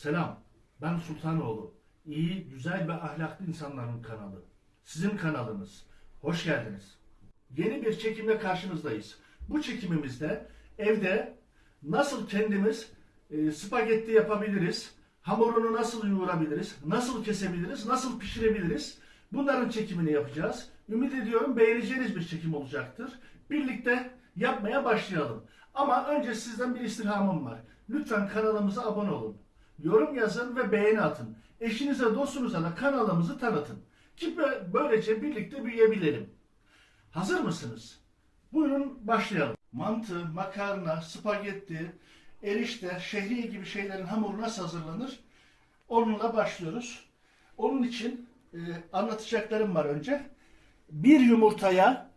Selam, ben Sultanoğlu. İyi, güzel ve ahlaklı insanların kanalı. Sizin kanalınız. Hoş geldiniz. Yeni bir çekimle karşınızdayız. Bu çekimimizde evde nasıl kendimiz e, spagetti yapabiliriz, hamurunu nasıl yoğurabiliriz, nasıl kesebiliriz, nasıl pişirebiliriz bunların çekimini yapacağız. Ümit ediyorum beğeneceğiniz bir çekim olacaktır. Birlikte yapmaya başlayalım. Ama önce sizden bir istirhamım var. Lütfen kanalımıza abone olun. Yorum yazın ve beğeni atın. Eşinize, dostunuza da kanalımızı tanıtın. Ki bö- böylece birlikte büyüyebilelim. Hazır mısınız? Buyurun başlayalım. Mantı, makarna, spagetti, erişte, şehriye gibi şeylerin hamuru nasıl hazırlanır? Onunla başlıyoruz. Onun için e, anlatacaklarım var önce. Bir yumurtaya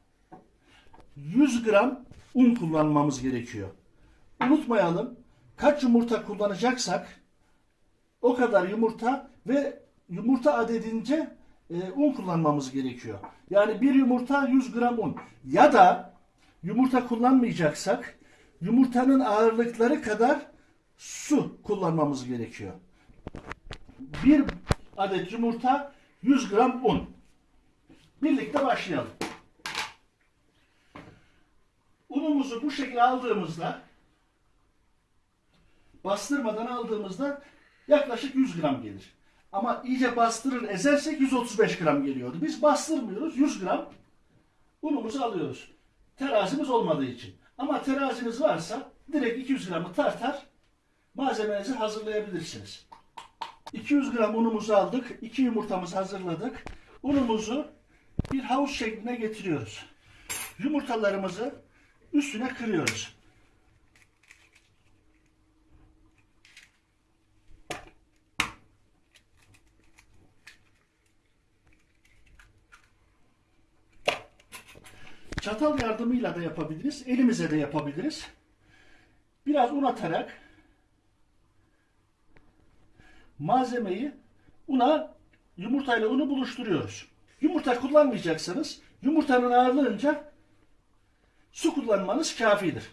100 gram un kullanmamız gerekiyor. Unutmayalım kaç yumurta kullanacaksak o kadar yumurta ve yumurta adedince e, un kullanmamız gerekiyor. Yani bir yumurta 100 gram un. Ya da yumurta kullanmayacaksak yumurtanın ağırlıkları kadar su kullanmamız gerekiyor. Bir adet yumurta 100 gram un. Birlikte başlayalım. Unumuzu bu şekilde aldığımızda bastırmadan aldığımızda yaklaşık 100 gram gelir. Ama iyice bastırır ezersek 135 gram geliyordu. Biz bastırmıyoruz 100 gram unumuzu alıyoruz. Terazimiz olmadığı için. Ama teraziniz varsa direkt 200 gramı tartar malzemenizi hazırlayabilirsiniz. 200 gram unumuzu aldık. 2 yumurtamızı hazırladık. Unumuzu bir havuç şekline getiriyoruz. Yumurtalarımızı üstüne kırıyoruz. Çatal yardımıyla da yapabiliriz. Elimize de yapabiliriz. Biraz un atarak malzemeyi una yumurtayla unu buluşturuyoruz. Yumurta kullanmayacaksanız yumurtanın ağırlığınca su kullanmanız kafidir.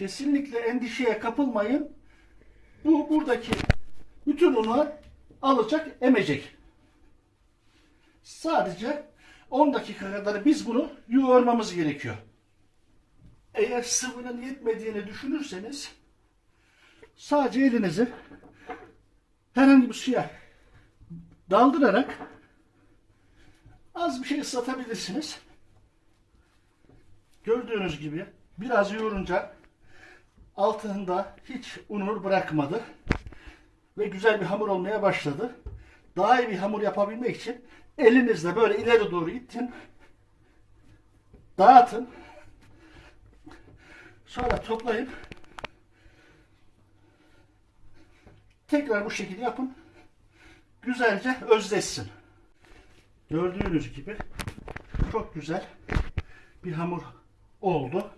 Kesinlikle endişeye kapılmayın. Bu buradaki bütün unu alacak, emecek. Sadece 10 dakika kadar biz bunu yoğurmamız gerekiyor. Eğer sıvının yetmediğini düşünürseniz sadece elinizi herhangi bir suya daldırarak az bir şey ıslatabilirsiniz. Gördüğünüz gibi biraz yoğurunca altında hiç unur bırakmadı ve güzel bir hamur olmaya başladı. Daha iyi bir hamur yapabilmek için elinizle böyle ileri doğru ittin. Dağıtın. Sonra toplayın. Tekrar bu şekilde yapın. Güzelce özleşsin. Gördüğünüz gibi çok güzel bir hamur oldu.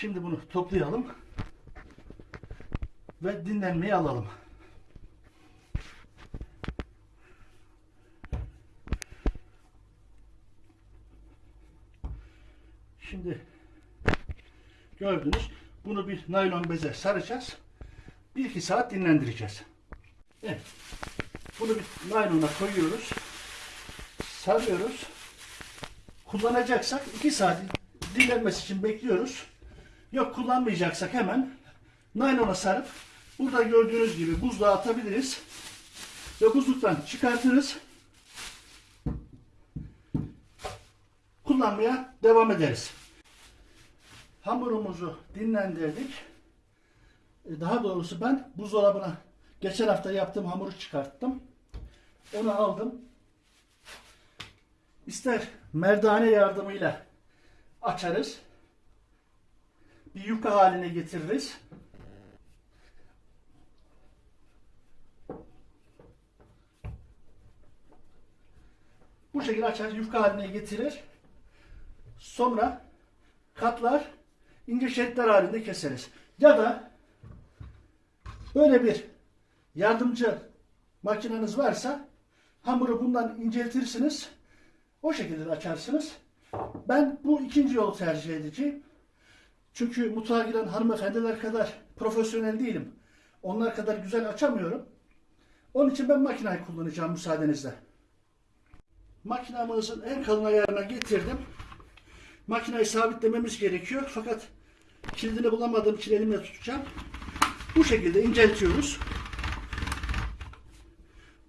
Şimdi bunu toplayalım ve dinlenmeye alalım. Şimdi gördünüz bunu bir naylon beze saracağız. 1-2 saat dinlendireceğiz. Evet. Bunu bir naylona koyuyoruz. Sarıyoruz. Kullanacaksak 2 saat dinlenmesi için bekliyoruz. Yok kullanmayacaksak hemen naylona sarıp burada gördüğünüz gibi buzluğa atabiliriz. Ve buzluktan çıkartırız. Kullanmaya devam ederiz. Hamurumuzu dinlendirdik. E, Daha doğrusu ben buzdolabına geçen hafta yaptığım hamuru çıkarttım. Onu aldım. İster merdane yardımıyla açarız. Bir yuka haline getiririz. Bu şekilde açar, yufka haline getirir. Sonra katlar, ince şeritler halinde keseriz. Ya da böyle bir yardımcı makineniz varsa hamuru bundan inceltirsiniz. O şekilde de açarsınız. Ben bu ikinci yolu tercih edeceğim. Çünkü mutfağa giren hanımefendiler kadar profesyonel değilim. Onlar kadar güzel açamıyorum. Onun için ben makinayı kullanacağım müsaadenizle. Makinamızın en kalın ayarına getirdim. Makinayı sabitlememiz gerekiyor. Fakat kilidini bulamadığım için elimle tutacağım. Bu şekilde inceltiyoruz.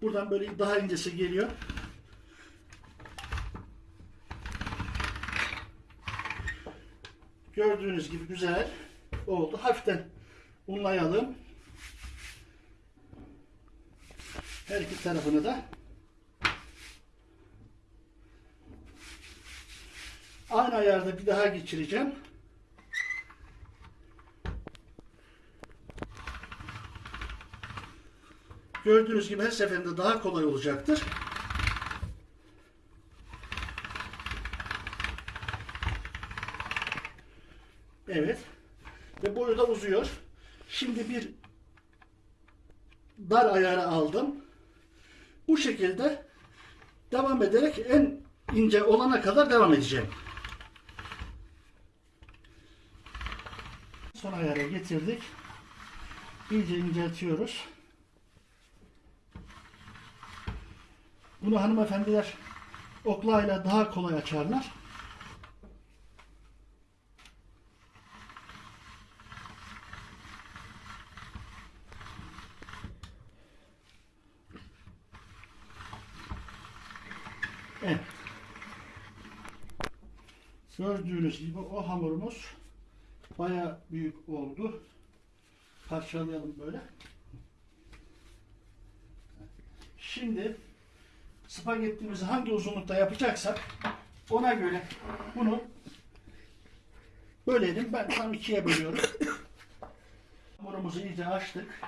Buradan böyle daha incesi geliyor. Gördüğünüz gibi güzel oldu. Hafiften unlayalım. Her iki tarafını da. Aynı ayarda bir daha geçireceğim. Gördüğünüz gibi her seferinde daha kolay olacaktır. Evet. Ve boyu da uzuyor. Şimdi bir dar ayarı aldım. Bu şekilde devam ederek en ince olana kadar devam edeceğim. Son ayara getirdik. İyice inceltiyoruz. Bunu hanımefendiler oklayla daha kolay açarlar. Evet. Gördüğünüz gibi o hamurumuz baya büyük oldu. Parçalayalım böyle. Şimdi spagettimizi hangi uzunlukta yapacaksak ona göre bunu bölelim. Ben tam ikiye bölüyorum. Hamurumuzu iyice açtık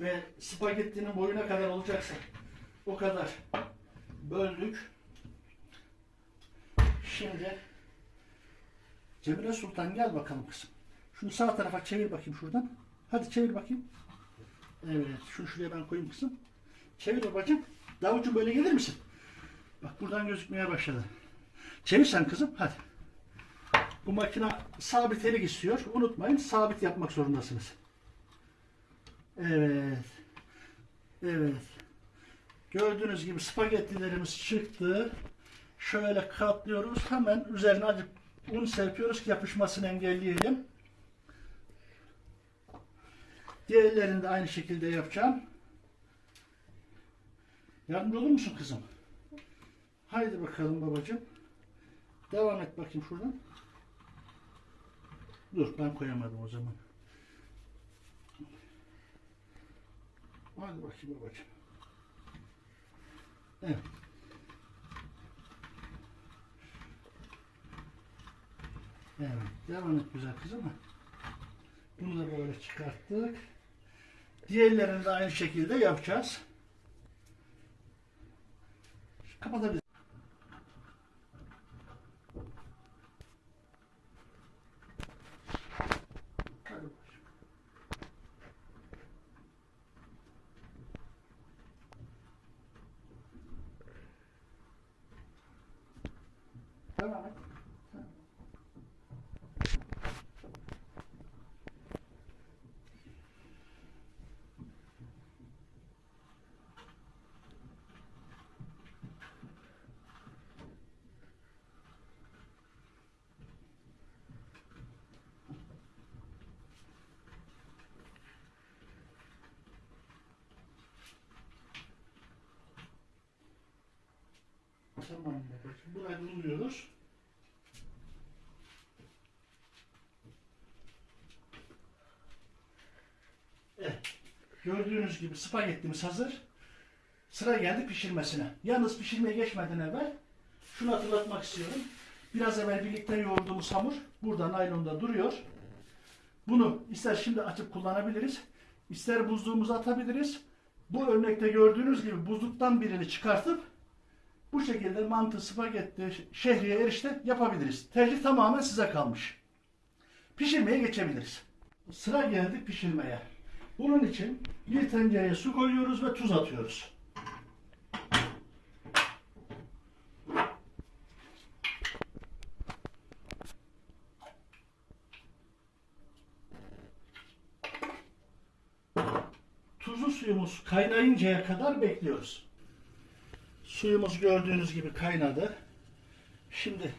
ve spagettinin boyuna kadar olacaksa o kadar böldük. Şimdi Cemile Sultan gel bakalım kızım. Şunu sağ tarafa çevir bakayım şuradan. Hadi çevir bakayım. Evet. Şunu şuraya ben koyayım kızım. Çevir babacığım. Davulcu böyle gelir misin? Bak buradan gözükmeye başladı. Çevir sen kızım. Hadi. Bu makine sabit istiyor. Unutmayın sabit yapmak zorundasınız. Evet. Evet. Gördüğünüz gibi spagettilerimiz çıktı. Şöyle katlıyoruz. Hemen üzerine azıcık un serpiyoruz ki yapışmasını engelleyelim. Diğerlerini de aynı şekilde yapacağım. Yardımcı olur musun kızım? Haydi bakalım babacığım. Devam et bakayım şuradan. Dur ben koyamadım o zaman. Hadi bakayım babacığım. Evet. Evet. Devam et güzel kızım. Bunu da böyle çıkarttık. Diğerlerini de aynı şekilde yapacağız. Kapatabiliriz. Devam et. Tamam babacığım. Burayı buluyoruz. Gördüğünüz gibi spagettimiz hazır. Sıra geldi pişirmesine. Yalnız pişirmeye geçmeden evvel şunu hatırlatmak istiyorum. Biraz evvel birlikte yoğurduğumuz hamur burada naylonda duruyor. Bunu ister şimdi açıp kullanabiliriz. ister buzluğumuza atabiliriz. Bu örnekte gördüğünüz gibi buzluktan birini çıkartıp bu şekilde mantı, spagetti, şehriye, erişte yapabiliriz. Tercih tamamen size kalmış. Pişirmeye geçebiliriz. Sıra geldi pişirmeye. Bunun için bir tencereye su koyuyoruz ve tuz atıyoruz. Tuzlu suyumuz kaynayıncaya kadar bekliyoruz. Suyumuz gördüğünüz gibi kaynadı. Şimdi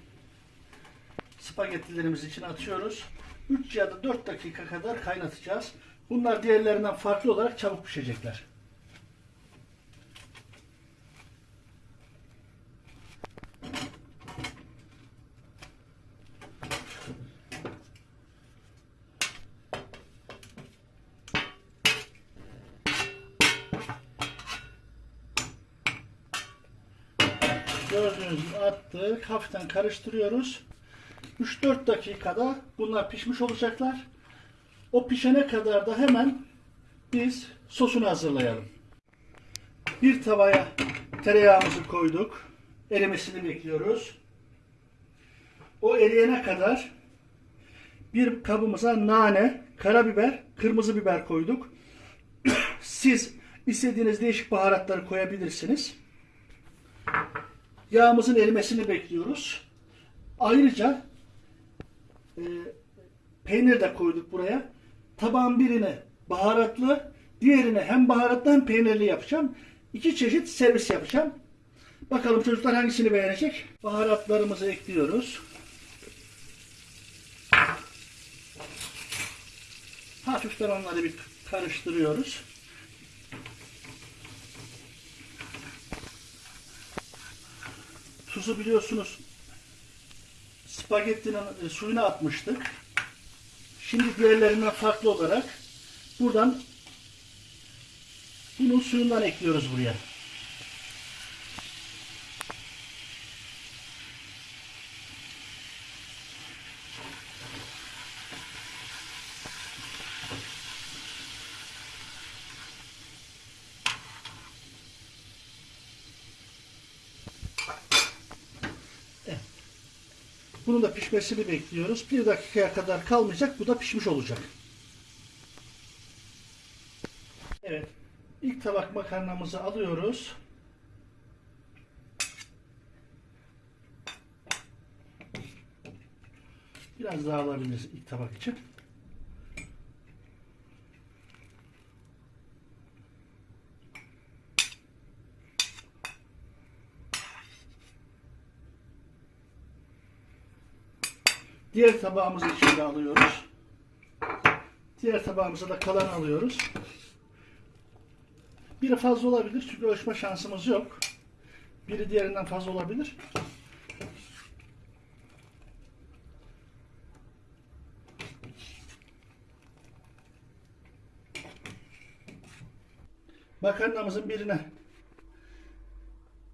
spagettilerimizi içine atıyoruz. 3 ya da 4 dakika kadar kaynatacağız. Bunlar diğerlerinden farklı olarak çabuk pişecekler. Gördüğünüz gibi attık. Hafiften karıştırıyoruz. 3-4 dakikada bunlar pişmiş olacaklar. O pişene kadar da hemen biz sosunu hazırlayalım. Bir tavaya tereyağımızı koyduk. Erimesini bekliyoruz. O eriyene kadar bir kabımıza nane, karabiber, kırmızı biber koyduk. Siz istediğiniz değişik baharatları koyabilirsiniz. Yağımızın erimesini bekliyoruz. Ayrıca e, peynir de koyduk buraya. Tabağın birini baharatlı, diğerini hem baharatlı hem peynirli yapacağım. İki çeşit servis yapacağım. Bakalım çocuklar hangisini beğenecek? Baharatlarımızı ekliyoruz. Hafiften onları bir karıştırıyoruz. Tuzu biliyorsunuz spagettinin e, suyuna atmıştık. Şimdi diğerlerinden farklı olarak buradan bunun suyundan ekliyoruz buraya. Bunun da pişmesini bekliyoruz. Bir dakikaya kadar kalmayacak. Bu da pişmiş olacak. Evet. İlk tabak makarnamızı alıyoruz. Biraz daha alabiliriz ilk tabak için. Diğer tabağımızı içinde alıyoruz. Diğer tabağımıza da kalan alıyoruz. Biri fazla olabilir çünkü ölçme şansımız yok. Biri diğerinden fazla olabilir. Makarnamızın birine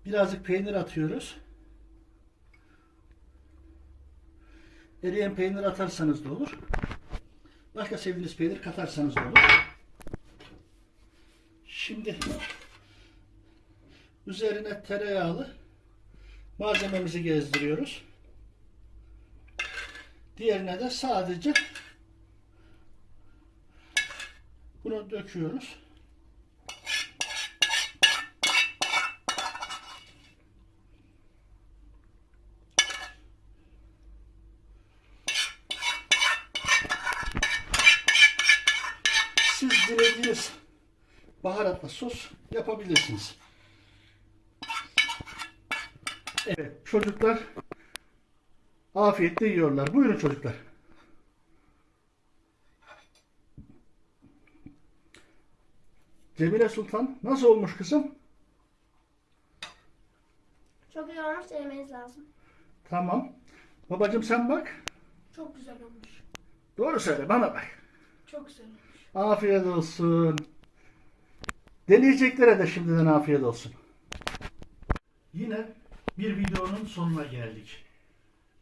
birazcık peynir atıyoruz. Eriyen peynir atarsanız da olur. Başka sevdiğiniz peynir katarsanız da olur. Şimdi üzerine tereyağlı malzememizi gezdiriyoruz. Diğerine de sadece bunu döküyoruz. Siz dilediğiniz baharatla sos yapabilirsiniz. Evet, çocuklar afiyetle yiyorlar. Buyurun çocuklar. Cemile Sultan nasıl olmuş kızım? Çok iyi olmuş denemeniz lazım. Tamam. Babacım sen bak. Çok güzel olmuş. Doğru söyle bana bak. Çok güzel olmuş. Afiyet olsun. Deneyeceklere de şimdiden afiyet olsun. Yine bir videonun sonuna geldik.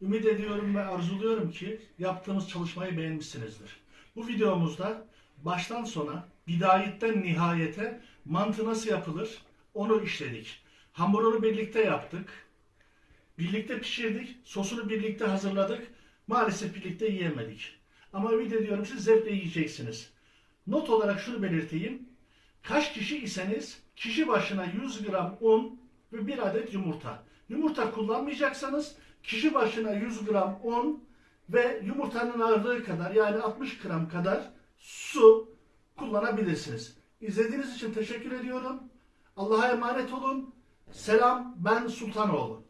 Ümit ediyorum ve arzuluyorum ki yaptığımız çalışmayı beğenmişsinizdir. Bu videomuzda baştan sona, bidayetten nihayete mantı nasıl yapılır onu işledik. Hamurunu birlikte yaptık. Birlikte pişirdik. Sosunu birlikte hazırladık. Maalesef birlikte yiyemedik. Ama ümit ediyorum siz zevkle yiyeceksiniz. Not olarak şunu belirteyim. Kaç kişi iseniz kişi başına 100 gram un ve bir adet yumurta. Yumurta kullanmayacaksanız kişi başına 100 gram un ve yumurtanın ağırlığı kadar yani 60 gram kadar su kullanabilirsiniz. İzlediğiniz için teşekkür ediyorum. Allah'a emanet olun. Selam ben Sultanoğlu.